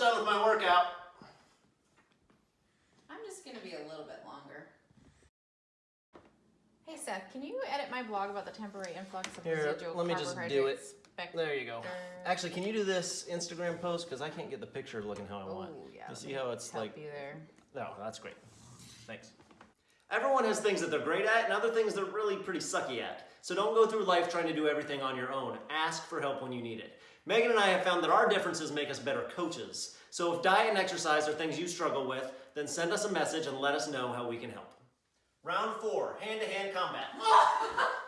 done with my workout. I'm just gonna be a little bit longer. Hey Seth, can you edit my blog about the temporary influx of Here, residual let me just do it. There you go. Actually, can you do this Instagram post? Because I can't get the picture looking how I want. Oh, yeah, you see how it's like... you there. No, that's great. Thanks. Everyone has things that they're great at and other things they're really pretty sucky at. So don't go through life trying to do everything on your own. Ask for help when you need it. Megan and I have found that our differences make us better coaches. So if diet and exercise are things you struggle with, then send us a message and let us know how we can help. Round four, hand-to-hand combat.